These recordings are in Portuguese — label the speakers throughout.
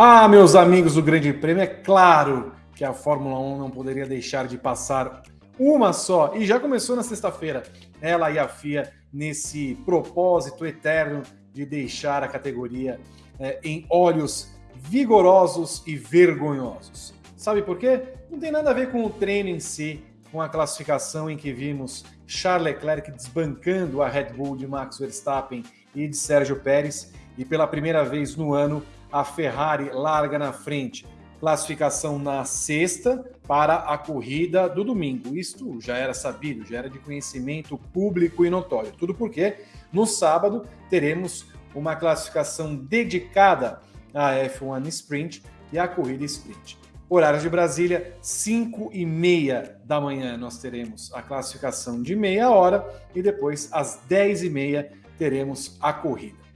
Speaker 1: Ah, meus amigos do Grande Prêmio, é claro que a Fórmula 1 não poderia deixar de passar uma só, e já começou na sexta-feira, ela e a FIA nesse propósito eterno de deixar a categoria é, em olhos vigorosos e vergonhosos. Sabe por quê? Não tem nada a ver com o treino em si, com a classificação em que vimos Charles Leclerc desbancando a Red Bull de Max Verstappen e de Sérgio Pérez, e pela primeira vez no ano a Ferrari larga na frente. Classificação na sexta para a corrida do domingo. Isto já era sabido, já era de conhecimento público e notório. Tudo porque no sábado teremos uma classificação dedicada à F1 Sprint e à corrida Sprint. Horário de Brasília, 5 e meia da manhã, nós teremos a classificação de meia hora e depois, às 10 e meia, teremos a corrida.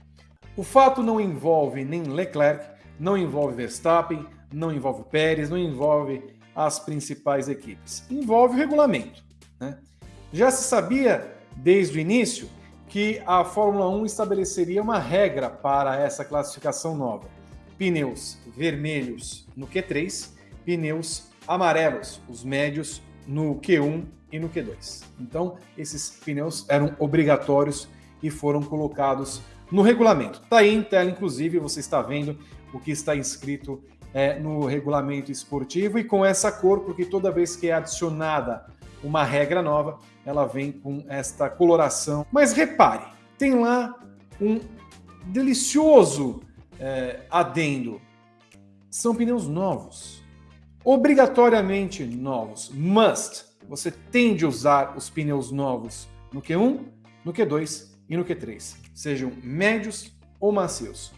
Speaker 1: O fato não envolve nem Leclerc, não envolve Verstappen, não envolve Pérez, não envolve as principais equipes. Envolve o regulamento. Né? Já se sabia desde o início que a Fórmula 1 estabeleceria uma regra para essa classificação nova. Pneus vermelhos no Q3 pneus amarelos, os médios no Q1 e no Q2. Então, esses pneus eram obrigatórios e foram colocados no regulamento. Está aí em tela, inclusive, você está vendo o que está inscrito é, no regulamento esportivo e com essa cor, porque toda vez que é adicionada uma regra nova, ela vem com esta coloração. Mas repare, tem lá um delicioso é, adendo. São pneus novos obrigatoriamente novos, must. Você tem de usar os pneus novos no Q1, no Q2 e no Q3, sejam médios ou macios.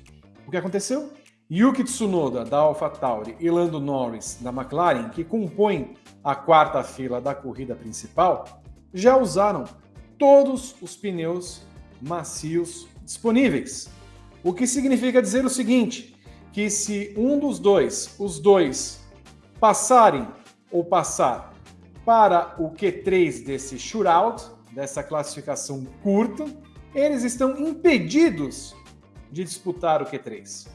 Speaker 1: O que aconteceu? Yuki Tsunoda, da AlphaTauri, e Lando Norris, da McLaren, que compõem a quarta fila da corrida principal, já usaram todos os pneus macios disponíveis. O que significa dizer o seguinte, que se um dos dois, os dois passarem ou passar para o Q3 desse shootout, dessa classificação curta, eles estão impedidos de disputar o Q3.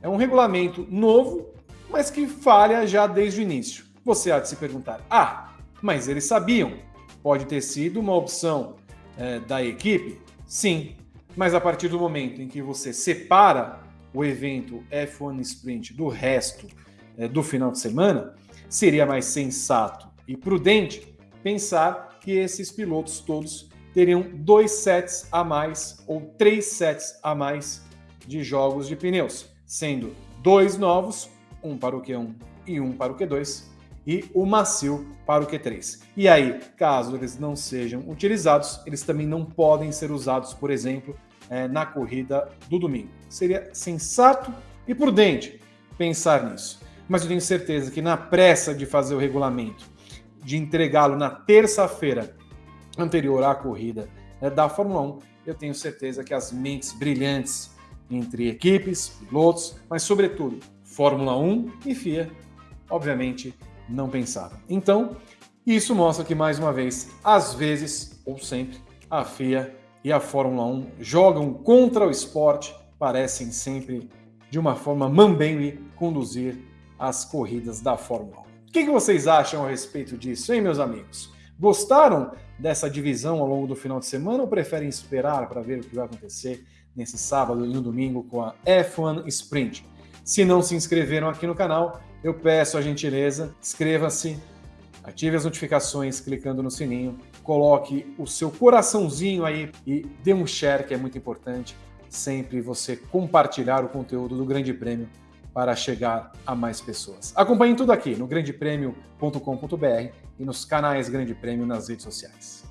Speaker 1: É um regulamento novo, mas que falha já desde o início. Você há de se perguntar: ah, mas eles sabiam. Pode ter sido uma opção é, da equipe? Sim, mas a partir do momento em que você separa o evento F1 Sprint do resto é, do final de semana, seria mais sensato e prudente pensar que esses pilotos todos teriam dois sets a mais ou três sets a mais de jogos de pneus, sendo dois novos, um para o Q1 e um para o Q2, e o macio para o Q3. E aí, caso eles não sejam utilizados, eles também não podem ser usados, por exemplo, é, na corrida do domingo. Seria sensato e prudente pensar nisso mas eu tenho certeza que na pressa de fazer o regulamento, de entregá-lo na terça-feira anterior à corrida né, da Fórmula 1, eu tenho certeza que as mentes brilhantes entre equipes, pilotos, mas sobretudo Fórmula 1 e FIA, obviamente não pensaram. Então, isso mostra que, mais uma vez, às vezes, ou sempre, a FIA e a Fórmula 1 jogam contra o esporte, parecem sempre, de uma forma mambembe, conduzir as corridas da Fórmula 1. O que, vocês acham a respeito disso, hein, meus amigos? Gostaram dessa divisão ao longo do final de semana ou preferem esperar para ver o que vai acontecer nesse sábado e no domingo com a F1 Sprint? Se não se inscreveram aqui no canal, eu peço a gentileza, inscreva-se, ative as notificações clicando no sininho, coloque o seu coraçãozinho aí e dê um share, que é muito importante, sempre você compartilhar o conteúdo do Grande Prêmio para chegar a mais pessoas. Acompanhe tudo aqui no grandepremio.com.br e nos canais Grande Prêmio nas redes sociais.